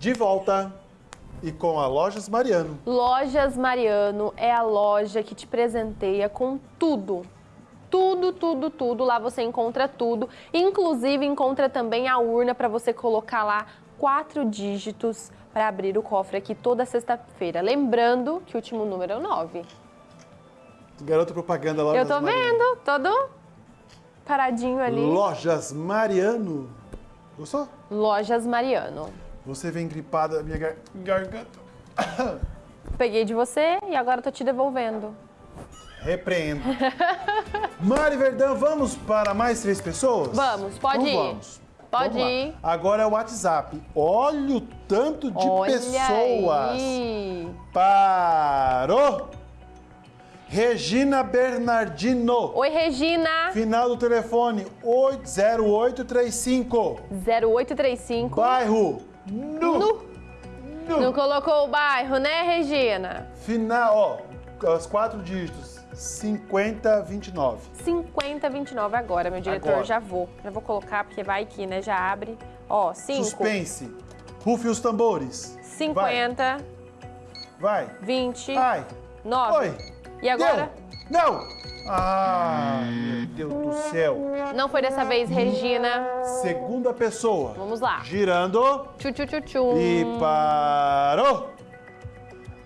De volta e com a Lojas Mariano. Lojas Mariano é a loja que te presenteia com tudo. Tudo, tudo, tudo. Lá você encontra tudo. Inclusive, encontra também a urna para você colocar lá quatro dígitos para abrir o cofre aqui toda sexta-feira. Lembrando que o último número é o 9. Garoto propaganda Lojas Eu tô Mariano. vendo, todo paradinho ali. Lojas Mariano. Gostou? Lojas Mariano. Você vem gripada, minha gar- garganta. Peguei de você e agora tô te devolvendo. Repreendo. Mari Verdão, vamos para mais três pessoas? Vamos, pode então ir. Vamos. Pode Vamos lá. ir. Agora é o WhatsApp. Olha o tanto de Olha pessoas. aí. Parou! Regina Bernardino. Oi, Regina. Final do telefone 80835. 0835. Bairro Nu. Nu. Nu. Não colocou o bairro, né, Regina? Final, ó, os quatro dígitos. 5029. 5029 agora, meu diretor. Agora. Já vou. Já vou colocar, porque vai que, né? Já abre. Ó, 5. Suspense. Rufe os tambores. 50, Vai. 20, Ai. 9. Oi. E agora? Deu. Não. Ah, meu Deus do céu. Não foi dessa vez, Regina. Segunda pessoa. Vamos lá. Girando. Tchu, tchu, tchu, tchu. E parou!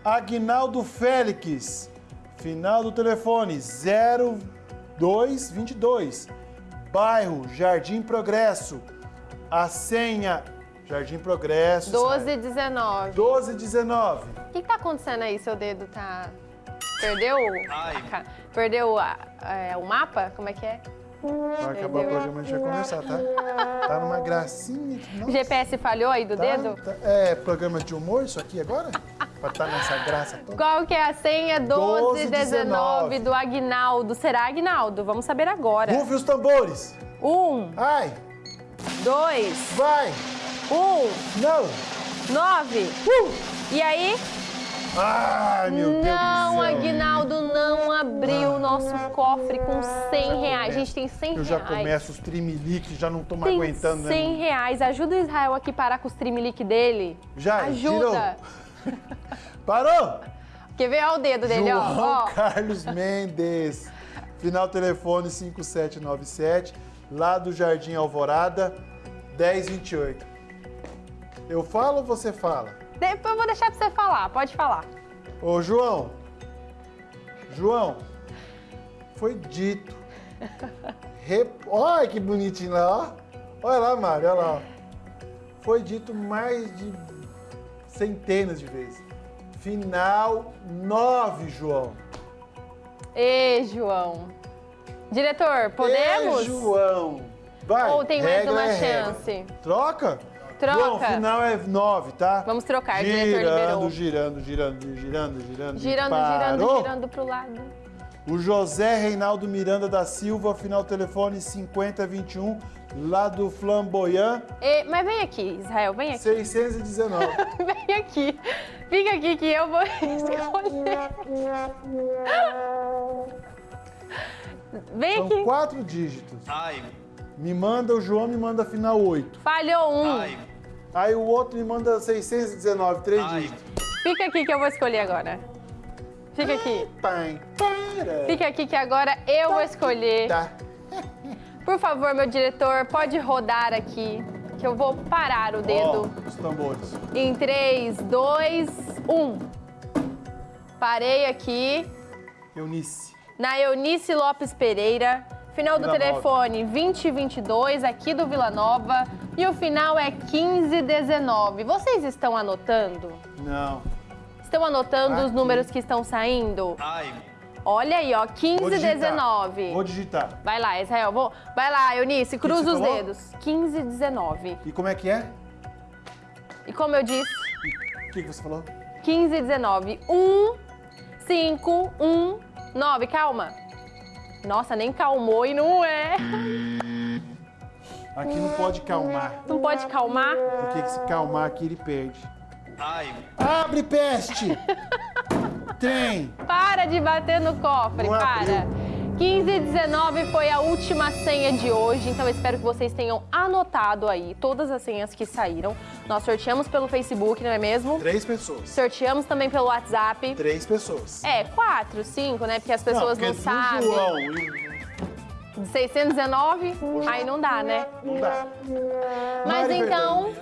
Agnaldo Félix, final do telefone 0222, bairro Jardim Progresso, a senha Jardim Progresso. 12, 19. 1219. O que, que tá acontecendo aí? Seu dedo tá. Perdeu? a Perdeu a- é, o mapa? Como é que é? Vai acabar o programa, a gente vai conversar, tá? Tá numa gracinha. nossa, GPS falhou aí do tá- dedo? tá- é programa de humor isso aqui agora? Pra estar nessa graça toda? Qual que é a senha? 12, 19 do Agnaldo. Será Agnaldo? Vamos saber agora. Rufe os tambores. Um, Ai, dois, vai, um, não. nove. Uh! E aí? Ai, meu Deus do Não. Aguinaldo não abriu o nosso cofre com 100 reais. A gente tem 100 Eu já reais. começo os trimeliques, já não tô mais aguentando, 100 né? reais. Ajuda o Israel aqui a parar com os trimelique dele. Já, Ajuda. Parou! Quer ver? Olha o dedo dele, ó. João ó. Carlos Mendes. Final telefone 5797, lá do Jardim Alvorada, 1028. Eu falo ou você fala? Depois eu vou deixar pra você falar. Pode falar. Ô, João. João, foi dito. Rep... Olha que bonitinho lá, ó. Olha lá, Mário, olha lá. Foi dito mais de centenas de vezes. Final 9, João. Ê, João. Diretor, podemos? Ê, João. Vai. Ou tem mais regra uma é regra. chance? Troca? Troca. João, final é 9, tá? Vamos trocar, o diretor liberou. girando, girando, girando, girando, girando. Girando, e girando, girando pro lado. O José Reinaldo Miranda da Silva, final telefone 5021, lá do Flamboyant, Ê, mas vem aqui, Israel, vem aqui. 619. Vem aqui. Fica aqui que eu vou escolher. Vem São aqui. quatro dígitos. Ai, Me manda, o João me manda final 8. Falhou um. ai, Aí o outro me manda 619, três dígitos. Fica aqui que eu vou escolher agora. Fica aqui. Pai, para. Fica aqui que agora eu vou escolher. Tá. Por favor, meu diretor, pode rodar aqui. Que eu vou parar o dedo. Ó, os tambores. Em 3, 2, 1. Parei aqui. Eunice. Na Eunice Lopes Pereira. Final do Vila telefone 2022, aqui do Vila Nova. E o final é 1519. Vocês estão anotando? Não. Estão anotando os Aqui. números que estão saindo? Ai, Olha aí, ó, Vou digitar. 1519. Vou digitar. Vai lá, Israel. Vou... Vai lá, Eunice, cruza os falou? dedos. 1519. E como é que é? E como eu disse, O que, que você falou? 15 19. 1, 5, 1, 9. Calma. Nossa, nem calmou e não é. Aqui não pode calmar. Não pode calmar? Porque que se calmar aqui ele perde. ai, Abre, peste! Trem! Para de bater no cofre, Não para. abriu. 15 e 19 foi a última senha de hoje, então espero que vocês tenham anotado aí todas as senhas que saíram. Nós sorteamos pelo Facebook, não é mesmo? Três pessoas. Sorteamos também pelo WhatsApp. Três pessoas. É, quatro, cinco, né? Porque as pessoas não, porque sabem. do João e 619, aí não dá, né? não dá. Mas Mari então,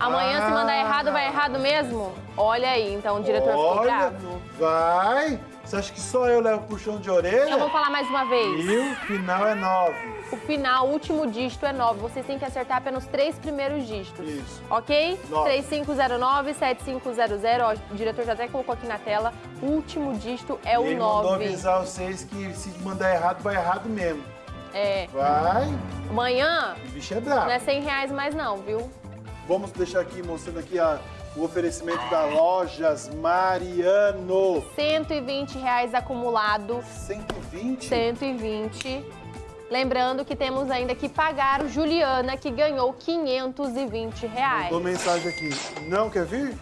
amanhã se mandar Ah. errado, vai errado mesmo? Olha aí, então o diretor ficou Olha, bravo. vai. Você acha que só eu levo puxão de orelha? Então vou falar mais uma vez. E o final é nove. O final, o último dígito é 9. Vocês têm que acertar apenas três primeiros dígitos. Isso. Ok? Nove. 3509-7500. Ó, o diretor já até colocou aqui na tela. O último dígito é o Ele mandou 9. avisar vocês que se mandar errado, vai errado mesmo. É. Vai. Amanhã O bicho é bravo. não é 100 reais mais não, viu? Vamos deixar aqui, mostrando aqui a- o oferecimento da Lojas Mariano. 120 reais acumulado. 120? 120. Lembrando que temos ainda que pagar o Juliana, que ganhou 520 reais. Mandou mensagem aqui. Não quer vir?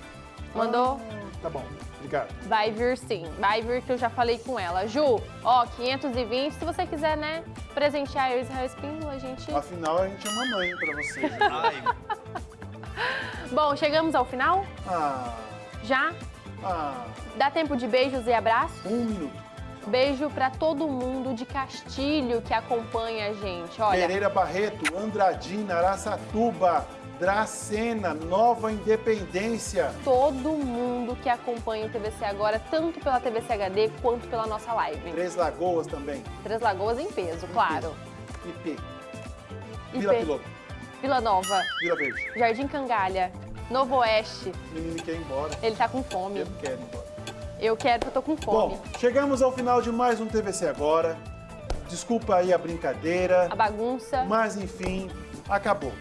Mandou? Tá bom, obrigado. Vai vir sim, vai vir que eu já falei com ela. Ju, ó, 520, se você quiser, né, presentear eu e Israel Espíndola, a gente... Afinal, a gente é uma mãe pra você. Ai, Bom, chegamos ao final? Ah, Já? ah, Dá tempo de beijos e abraços? um minuto. Beijo pra todo mundo de Castilho que acompanha a gente. Olha, Pereira Barreto, Andradina, Araçatuba, Dracena, Nova Independência. todo mundo que acompanha o TVC agora, tanto pela TVC HD quanto pela nossa live. Três Lagoas também. Três Lagoas em peso, claro. IP. IP. Vila Piloto. Vila Nova, Vila Verde. Jardim Cangalha, Novo Oeste. O menino quer ir embora. Ele tá com fome. Eu quero ir embora. Eu quero porque eu tô com fome. Bom, chegamos ao final de mais um TVC Agora. Desculpa aí a brincadeira, A bagunça. mas enfim, acabou.